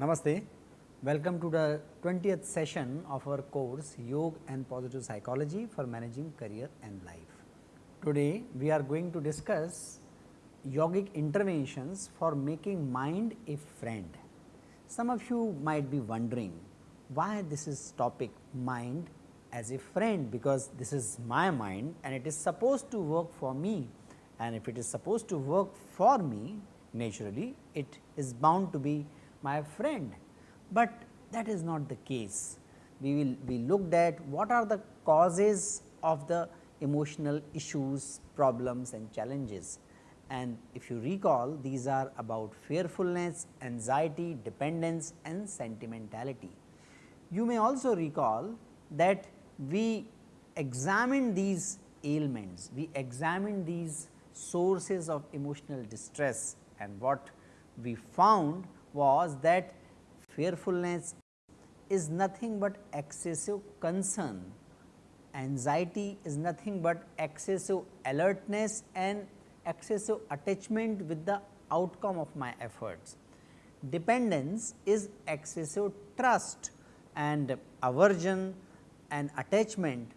Namaste. Welcome to the 20th session of our course Yoga and Positive Psychology for Managing Career and Life. Today, we are going to discuss yogic interventions for making mind a friend. Some of you might be wondering why this is topic mind as a friend because this is my mind and it is supposed to work for me and if it is supposed to work for me naturally it is bound to be my friend, but that is not the case. We will be looked at what are the causes of the emotional issues, problems and challenges. And if you recall these are about fearfulness, anxiety, dependence and sentimentality. You may also recall that we examined these ailments, we examined these sources of emotional distress and what we found was that fearfulness is nothing but excessive concern, anxiety is nothing but excessive alertness and excessive attachment with the outcome of my efforts. Dependence is excessive trust and aversion and attachment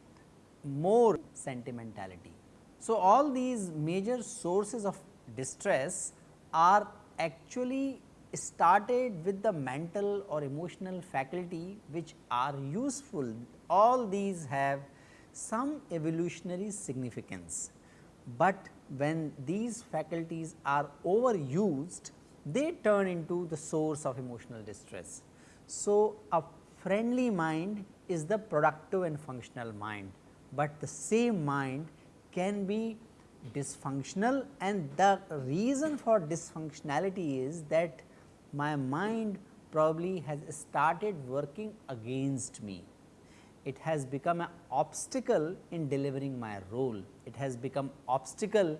more sentimentality. So, all these major sources of distress are actually started with the mental or emotional faculty which are useful. All these have some evolutionary significance, but when these faculties are overused, they turn into the source of emotional distress. So, a friendly mind is the productive and functional mind, but the same mind can be dysfunctional and the reason for dysfunctionality is that my mind probably has started working against me. It has become an obstacle in delivering my role. It has become obstacle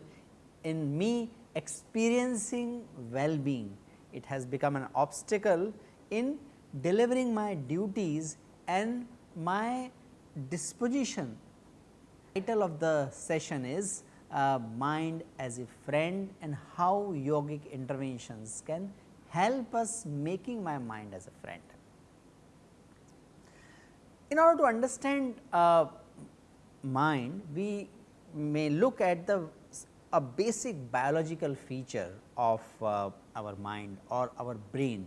in me experiencing well-being. It has become an obstacle in delivering my duties and my disposition. Title of the session is uh, mind as a friend and how yogic interventions can help us making my mind as a friend. In order to understand uh, mind, we may look at the a basic biological feature of uh, our mind or our brain.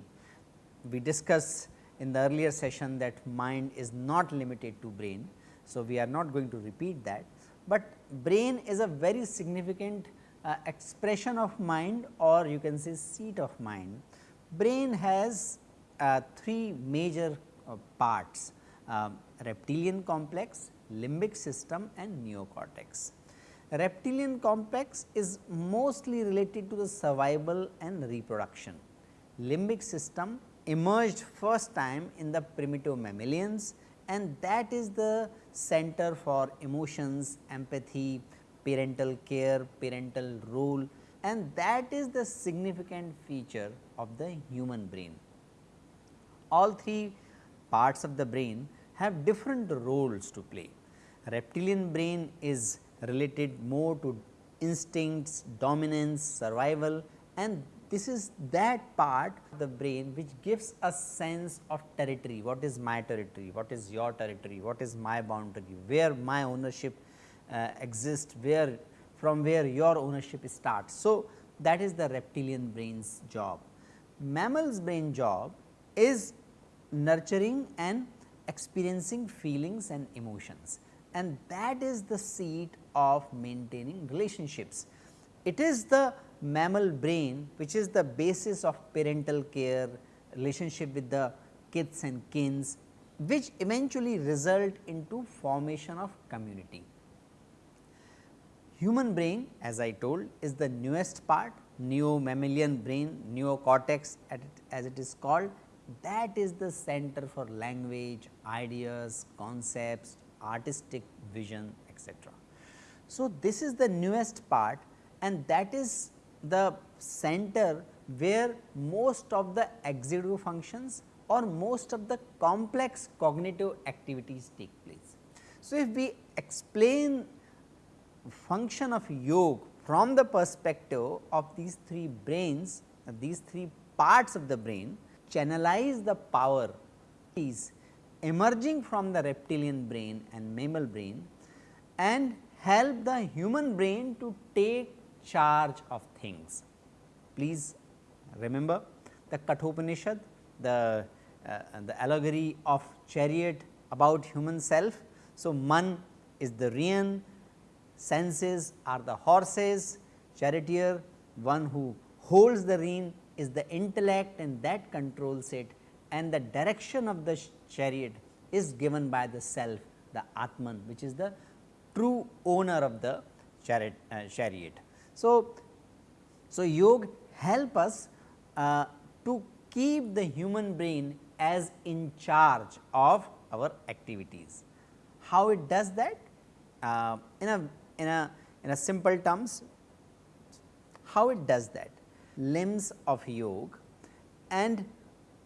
We discussed in the earlier session that mind is not limited to brain. So, we are not going to repeat that, but brain is a very significant uh, expression of mind or you can say seat of mind brain has uh, three major uh, parts uh, reptilian complex, limbic system and neocortex. Reptilian complex is mostly related to the survival and reproduction. Limbic system emerged first time in the primitive mammalians and that is the center for emotions, empathy, parental care, parental role and that is the significant feature of the human brain. All three parts of the brain have different roles to play. Reptilian brain is related more to instincts, dominance, survival and this is that part of the brain which gives a sense of territory, what is my territory, what is your territory, what is my boundary, where my ownership uh, exists, where from where your ownership starts. So, that is the reptilian brain's job. Mammal's brain job is nurturing and experiencing feelings and emotions and that is the seat of maintaining relationships. It is the mammal brain which is the basis of parental care, relationship with the kids and kins which eventually result into formation of community. Human brain as I told is the newest part neo mammalian brain neocortex as it is called that is the center for language, ideas, concepts, artistic vision etc. So, this is the newest part and that is the center where most of the executive functions or most of the complex cognitive activities take place. So, if we explain function of yoga from the perspective of these three brains, these three parts of the brain, channelize the power is emerging from the reptilian brain and mammal brain and help the human brain to take charge of things. Please remember the Kathopanishad, the, uh, the allegory of chariot about human self. So, man is the rein, senses are the horses, charioteer one who holds the rein is the intellect and that controls it and the direction of the chariot is given by the self the Atman which is the true owner of the chariot. Uh, chariot. So, so yoga help us uh, to keep the human brain as in charge of our activities. How it does that? Uh, in a in a in a simple terms, how it does that? Limbs of yoga and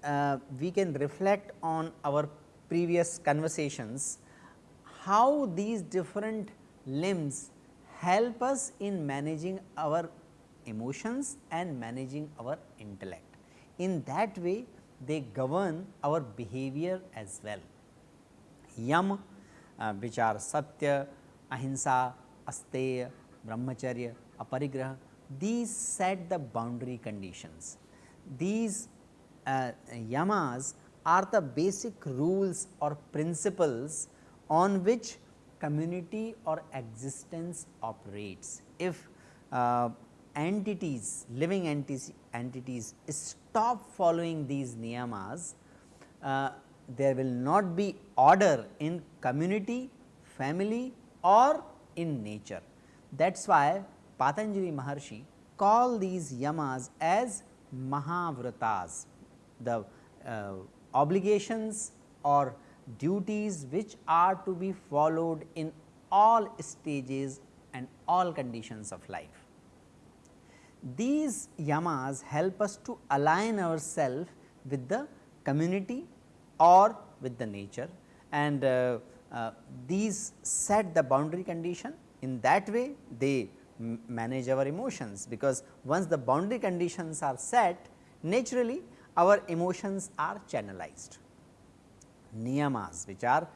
uh, we can reflect on our previous conversations how these different limbs help us in managing our emotions and managing our intellect. In that way they govern our behavior as well. Yam uh, which are Satya, Ahimsa, Asteya, Brahmacharya, Aparigraha these set the boundary conditions. These uh, yamas are the basic rules or principles on which community or existence operates. If uh, entities, living entities, entities stop following these niyamas, uh, there will not be order in community, family or in nature. That is why Patanjali Maharshi call these yamas as Mahavratas, the uh, obligations or duties which are to be followed in all stages and all conditions of life. These yamas help us to align ourselves with the community or with the nature and uh, uh, these set the boundary condition in that way they manage our emotions because once the boundary conditions are set naturally our emotions are channelized. Niyamas which are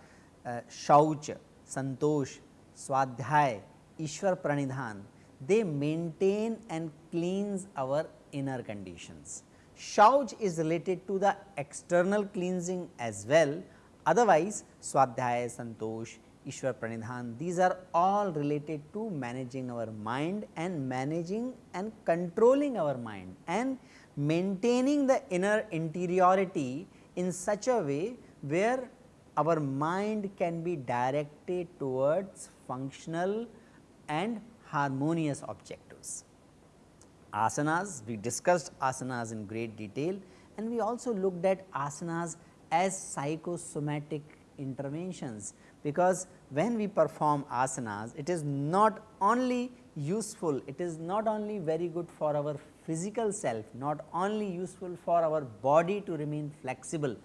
uh, Shauch, Santosh, Swadhyay, Ishwar Pranidhan, they maintain and cleanse our inner conditions. Shauch is related to the external cleansing as well, otherwise Swadhyay, Santosh, Ishwar Pranidhan, these are all related to managing our mind and managing and controlling our mind and maintaining the inner interiority in such a way where our mind can be directed towards functional and harmonious objectives. Asanas, we discussed asanas in great detail and we also looked at asanas as psychosomatic interventions, because when we perform asanas, it is not only useful, it is not only very good for our physical self, not only useful for our body to remain flexible,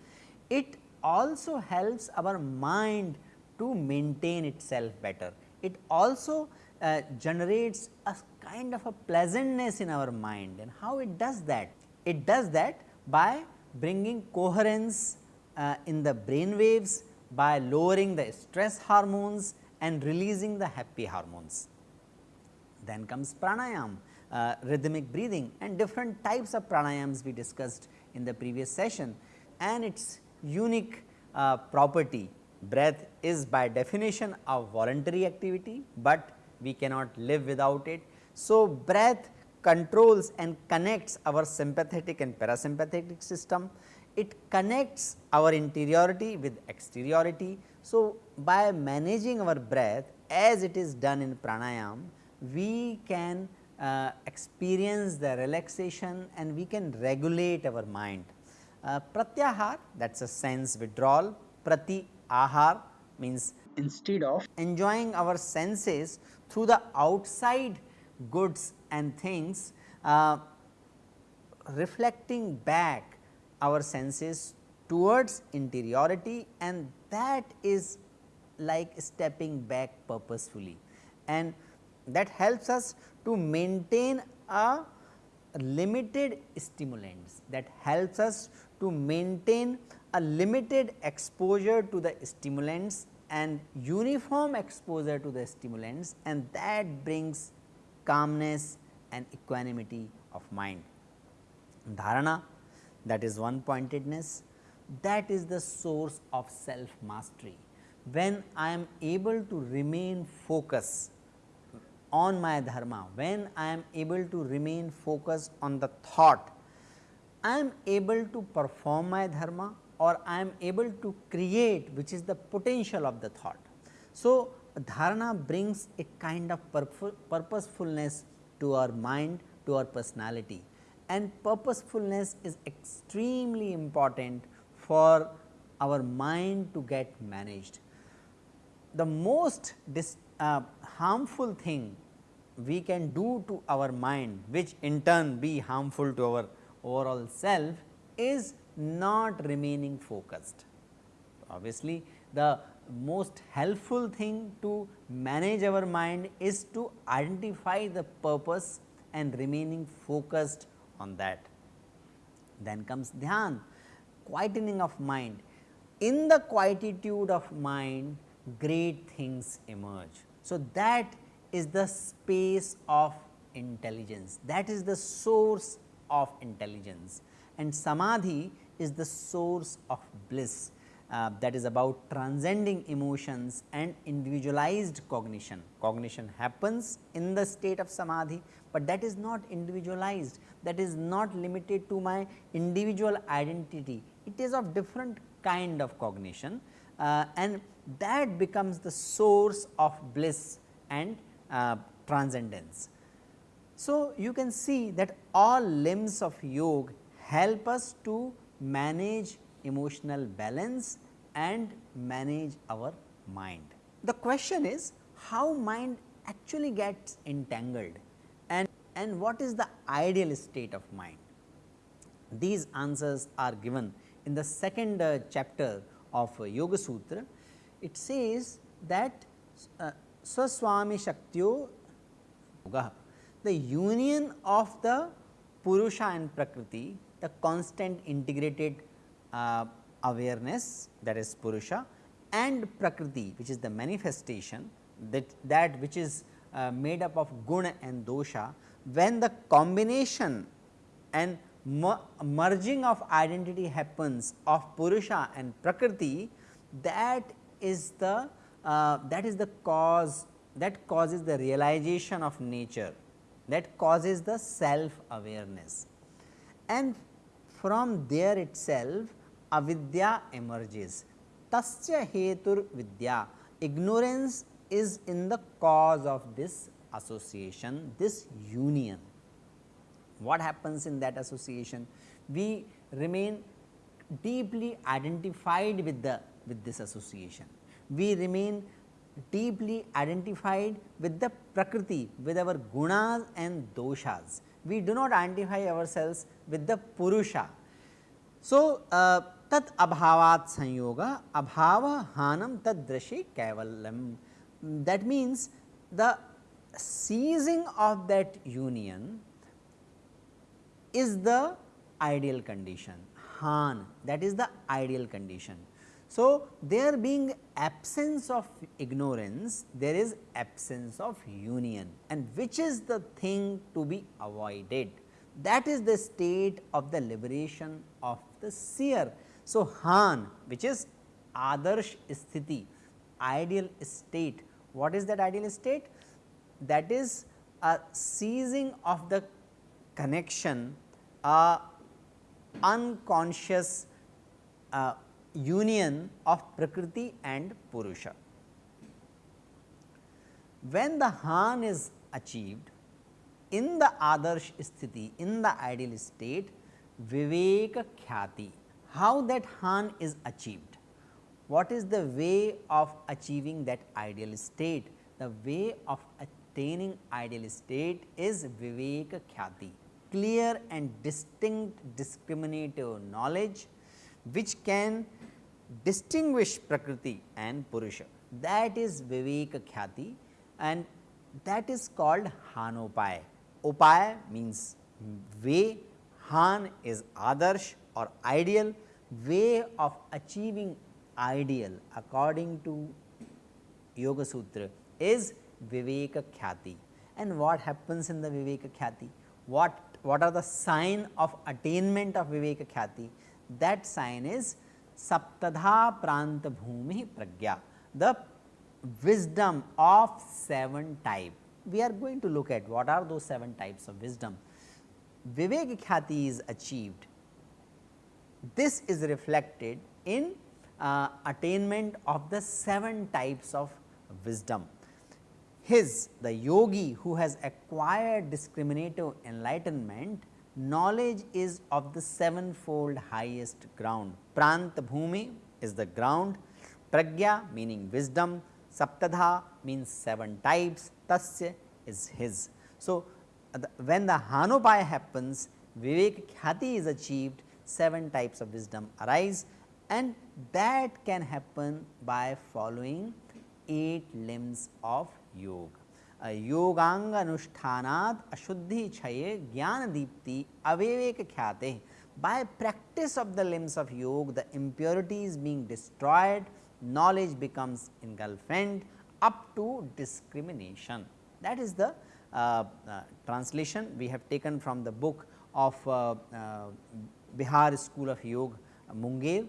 it also helps our mind to maintain itself better. It also uh, generates a kind of a pleasantness in our mind and how it does that? It does that by bringing coherence uh, in the brain waves by lowering the stress hormones and releasing the happy hormones. Then comes pranayam, uh, rhythmic breathing and different types of pranayams we discussed in the previous session and its unique uh, property. Breath is by definition a voluntary activity, but we cannot live without it. So, breath controls and connects our sympathetic and parasympathetic system. It connects our interiority with exteriority. So, by managing our breath as it is done in pranayam, we can uh, experience the relaxation and we can regulate our mind. Uh, pratyahar that is a sense withdrawal, prati ahar means instead of enjoying our senses through the outside goods and things, uh, reflecting back our senses towards interiority and that is like stepping back purposefully and that helps us to maintain a limited stimulants that helps us to maintain a limited exposure to the stimulants and uniform exposure to the stimulants and that brings calmness and equanimity of mind. Dharana that is one pointedness that is the source of self mastery. When I am able to remain focused on my dharma, when I am able to remain focused on the thought, I am able to perform my dharma or I am able to create which is the potential of the thought. So, dharana brings a kind of purposefulness to our mind, to our personality and purposefulness is extremely important for our mind to get managed. The most dis, uh, harmful thing we can do to our mind which in turn be harmful to our overall self is not remaining focused. Obviously, the most helpful thing to manage our mind is to identify the purpose and remaining focused on that. Then comes dhyan, quietening of mind. In the quietude of mind, great things emerge. So, that is the space of intelligence, that is the source of intelligence and samadhi is the source of bliss uh, that is about transcending emotions and individualized cognition. Cognition happens in the state of samadhi, but that is not individualized that is not limited to my individual identity. It is of different kind of cognition uh, and that becomes the source of bliss and uh, transcendence. So, you can see that all limbs of yoga help us to manage emotional balance and manage our mind. The question is how mind actually gets entangled and, and what is the ideal state of mind. These answers are given in the second uh, chapter of uh, Yoga Sutra. It says that uh, Shaktyo the union of the Purusha and Prakriti, the constant integrated uh, awareness that is Purusha and Prakriti which is the manifestation that, that which is uh, made up of guna and dosha, when the combination and merging of identity happens of Purusha and Prakriti, that is the uh, that is the cause that causes the realization of nature that causes the self awareness and from there itself avidya emerges. Tasya hetur vidya, ignorance is in the cause of this association, this union. What happens in that association? We remain deeply identified with the with this association. We remain deeply identified with the prakriti, with our gunas and doshas. We do not identify ourselves with the purusha. So, uh, tat abhavat sanyoga abhava hanam tadrashi kaivalyam. That means, the seizing of that union is the ideal condition, han that is the ideal condition. So, there being absence of ignorance, there is absence of union and which is the thing to be avoided. That is the state of the liberation of the seer so, Han which is Adarsh sthiti ideal state. What is that ideal state? That is a seizing of the connection, a unconscious uh, union of Prakriti and Purusha. When the Han is achieved in the Adarsh sthiti, in the ideal state, Viveka Khyati how that Han is achieved. What is the way of achieving that ideal state? The way of attaining ideal state is Viveka Khyati. clear and distinct discriminative knowledge which can distinguish Prakriti and Purusha that is Viveka Khyati and that is called Hanopaya. Upaya means way, Han is Adarsh or ideal, way of achieving ideal according to Yoga Sutra is Viveka Khyati. And what happens in the Viveka Khyati? What, what are the sign of attainment of Viveka Khyati? That sign is Saptadha Pranta Bhumi Pragya, the wisdom of 7 type. We are going to look at what are those 7 types of wisdom. Vivek Khyati is achieved. This is reflected in uh, attainment of the 7 types of wisdom. His the yogi who has acquired discriminative enlightenment knowledge is of the sevenfold highest ground. Pranta bhumi is the ground, pragya meaning wisdom, saptadha means 7 types, tasya is his. So, the, when the hanopaya happens, vivek khyati is achieved, 7 types of wisdom arise and that can happen by following 8 limbs of yoga. योगांग अनुष्ठानात अशुद्धि क्षये ज्ञान दीप्ति अविवेक ख्याते by practice of the limbs of yoga the impurities being destroyed knowledge becomes engulfed up to discrimination that is the uh, uh, translation we have taken from the book of uh, uh Bihar School of Yoga Munger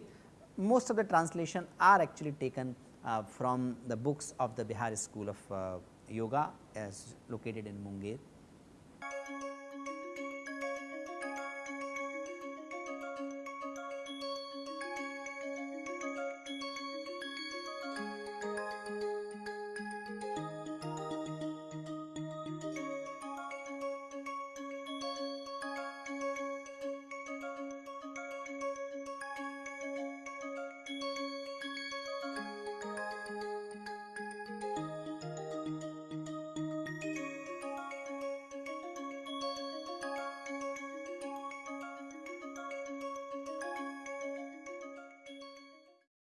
most of the translation are actually taken uh, from the books of the Bihar School of uh, Yoga as located in Munger.